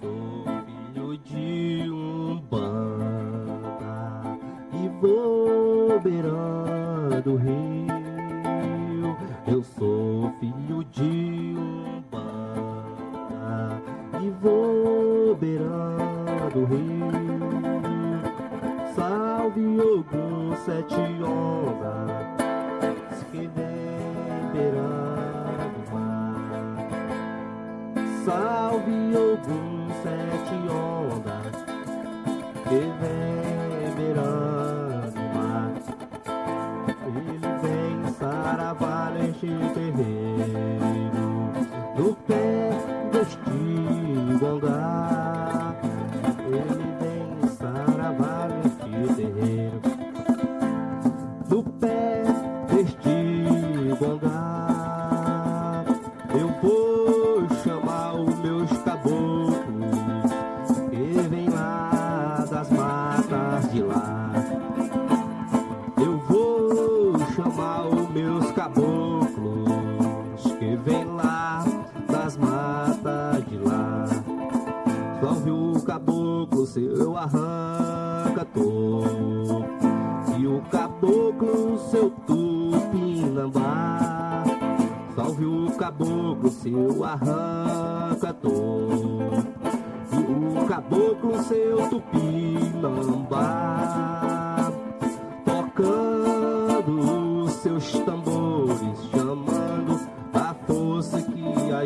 sou filho de um banda e vou beirando o rio. Eu sou filho de um banda e vou beirando o rio. Salve algum sete ondas que vem beirando o mar. Salve algum saravá neste O caboclo, seu arranca toco E o caboclo, seu tupinambá Salve o caboclo, seu arranca toco E o caboclo, seu tupinambá Tocando seus tambores Chamando a força que a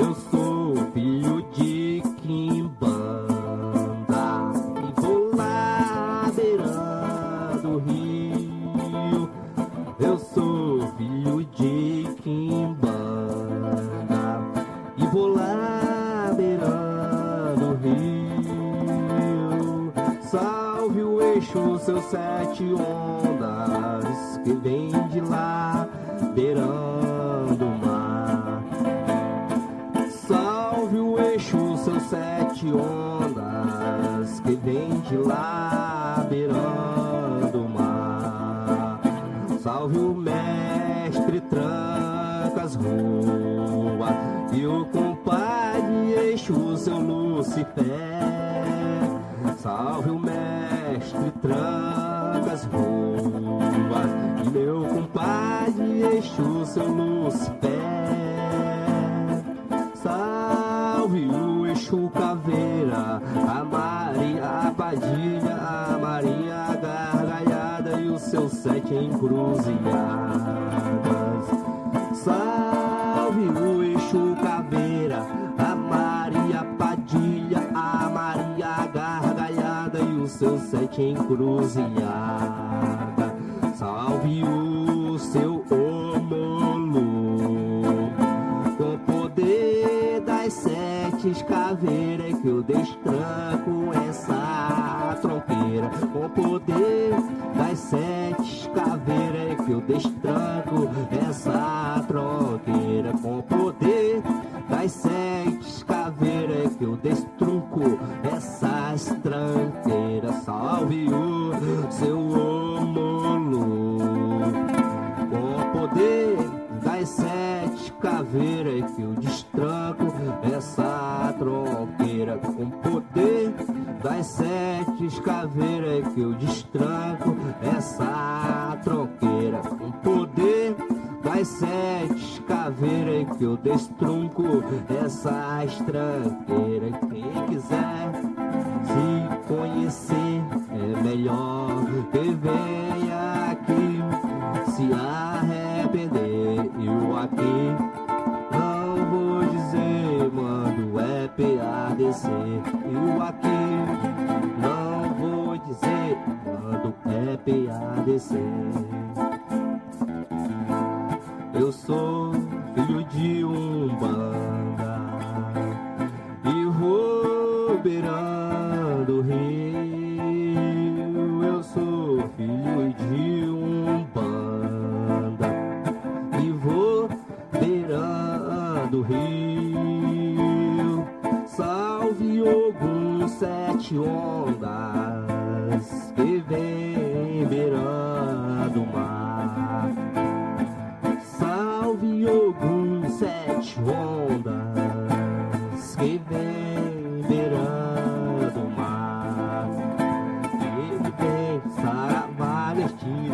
Eu sou filho de Quimbanda e vou lá beirando o rio. Eu sou filho de Quimbanda e vou lá beirando o rio. Salve o eixo, seus sete ondas que vem de lá beirando de lá beirando o mar. Salve o mestre tranca as ruas e o compadre eixo, seu Lucifer. Salve o mestre tranca as ruas e meu compadre eixo, seu Lucifer. Seus sete encruzilhadas. Salve o Exu Caveira, a Maria Padilha, a Maria Gargalhada e os seus sete encruzilhadas. Salve o seu Omolu com o poder das sete caveiras que eu destranco eu destrunco essas tranqueiras. Salve o seu Omolu com o poder das sete caveiras que eu destranco essa tronqueira. Com poder das sete caveiras que eu destranco essa tronqueira. Com poder das sete caveiras que eu destrunco essas tranqueiras quem quiser se conhecer é melhor que venha aqui se arrepender. Eu aqui não vou dizer, mando é PADC. Eu aqui não vou dizer, mando é PADC. Eu sou filho de um banda e vou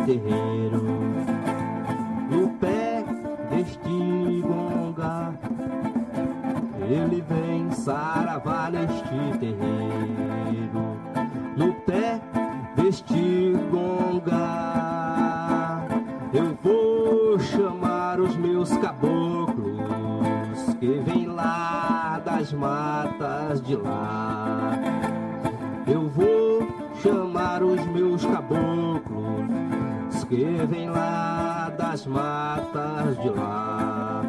terreiro, no pé deste gonga. Ele vem saravar neste terreiro, no pé deste gonga. Eu vou chamar os meus caboclos que vêm lá das matas de lá. Eu vou chamar os meus caboclos que vêm lá das matas de lá.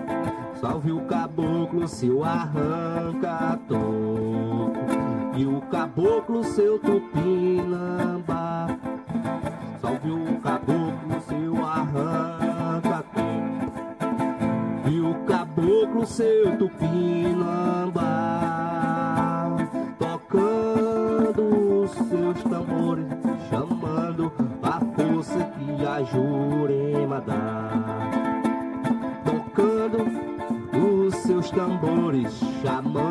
Salve o caboclo, seu arranca toco E o caboclo, seu tupinambá Salve o caboclo, seu arranca toco E o caboclo, seu tupinambá Jurema dá Tocando os seus tambores, chamando